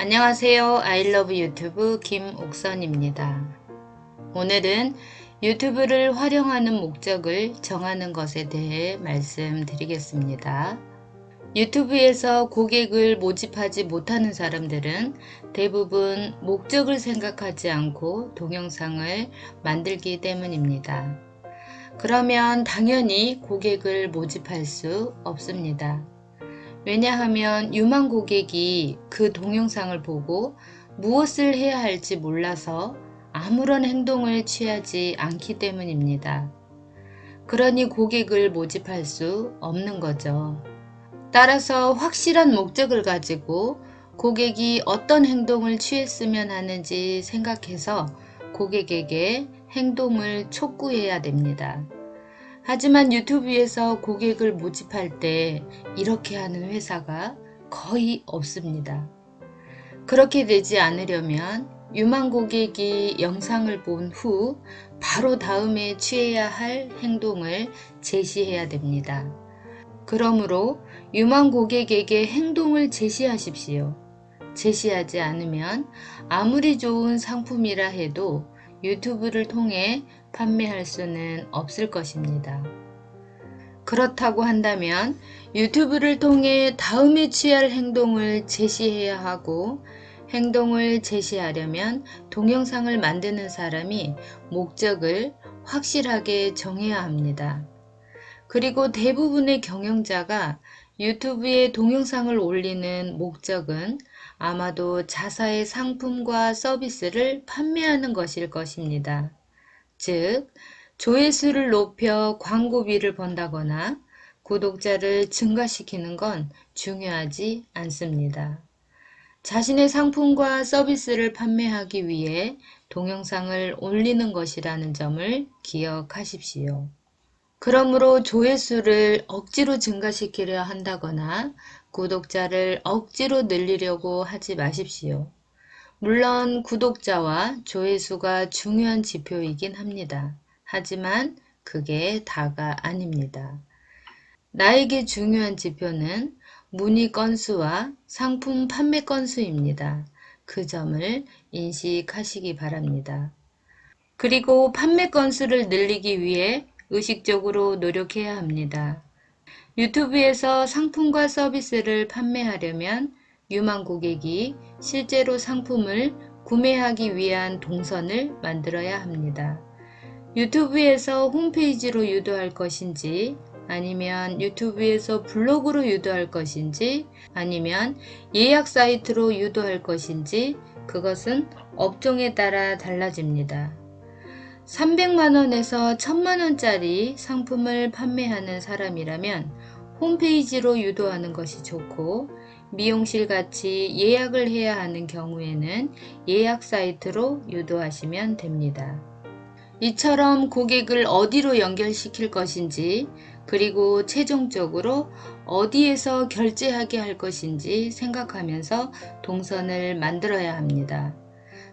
안녕하세요. 아이러브 유튜브 김옥선입니다. 오늘은 유튜브를 활용하는 목적을 정하는 것에 대해 말씀드리겠습니다. 유튜브에서 고객을 모집하지 못하는 사람들은 대부분 목적을 생각하지 않고 동영상을 만들기 때문입니다. 그러면 당연히 고객을 모집할 수 없습니다. 왜냐하면 유망 고객이 그 동영상을 보고 무엇을 해야 할지 몰라서 아무런 행동을 취하지 않기 때문입니다. 그러니 고객을 모집할 수 없는 거죠. 따라서 확실한 목적을 가지고 고객이 어떤 행동을 취했으면 하는지 생각해서 고객에게 행동을 촉구해야 됩니다. 하지만 유튜브에서 고객을 모집할 때 이렇게 하는 회사가 거의 없습니다. 그렇게 되지 않으려면 유망 고객이 영상을 본 후 바로 다음에 취해야 할 행동을 제시해야 됩니다. 그러므로 유망 고객에게 행동을 제시하십시오. 제시하지 않으면 아무리 좋은 상품이라 해도 유튜브를 통해 판매할 수는 없을 것입니다. 그렇다고 한다면 유튜브를 통해 다음에 취할 행동을 제시해야 하고 행동을 제시하려면 동영상을 만드는 사람이 목적을 확실하게 정해야 합니다. 그리고 대부분의 경영자가 유튜브에 동영상을 올리는 목적은 아마도 자사의 상품과 서비스를 판매하는 것일 것입니다. 즉, 조회수를 높여 광고비를 번다거나 구독자를 증가시키는 건 중요하지 않습니다. 자신의 상품과 서비스를 판매하기 위해 동영상을 올리는 것이라는 점을 기억하십시오. 그러므로 조회수를 억지로 증가시키려 한다거나 구독자를 억지로 늘리려고 하지 마십시오. 물론 구독자와 조회수가 중요한 지표이긴 합니다. 하지만 그게 다가 아닙니다. 나에게 중요한 지표는 문의 건수와 상품 판매 건수입니다. 그 점을 인식하시기 바랍니다. 그리고 판매 건수를 늘리기 위해 의식적으로 노력해야 합니다. 유튜브에서 상품과 서비스를 판매하려면 유망 고객이 실제로 상품을 구매하기 위한 동선을 만들어야 합니다. 유튜브에서 홈페이지로 유도할 것인지 아니면 유튜브에서 블로그로 유도할 것인지 아니면 예약 사이트로 유도할 것인지 그것은 업종에 따라 달라집니다. 300만원에서 1000만원짜리 상품을 판매하는 사람이라면 홈페이지로 유도하는 것이 좋고 미용실 같이 예약을 해야 하는 경우에는 예약 사이트로 유도하시면 됩니다. 이처럼 고객을 어디로 연결시킬 것인지 그리고 최종적으로 어디에서 결제하게 할 것인지 생각하면서 동선을 만들어야 합니다.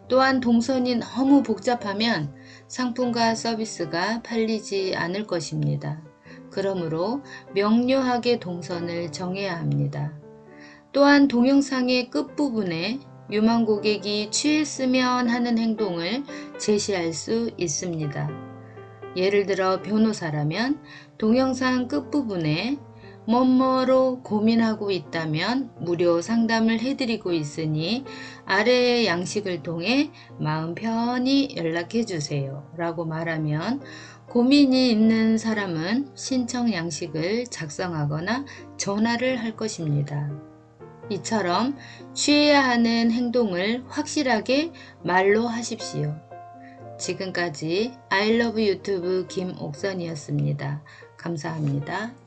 또한 동선이 너무 복잡하면 상품과 서비스가 팔리지 않을 것입니다. 그러므로 명료하게 동선을 정해야 합니다. 또한 동영상의 끝부분에 유망 고객이 취했으면 하는 행동을 제시할 수 있습니다. 예를 들어 변호사라면 동영상 끝부분에 뭐뭐로 고민하고 있다면 무료 상담을 해드리고 있으니 아래의 양식을 통해 마음 편히 연락해 주세요 라고 말하면 고민이 있는 사람은 신청 양식을 작성하거나 전화를 할 것입니다. 이처럼 취해야 하는 행동을 확실하게 말로 하십시오. 지금까지 아이러브 유튜브 김옥선이었습니다. 감사합니다.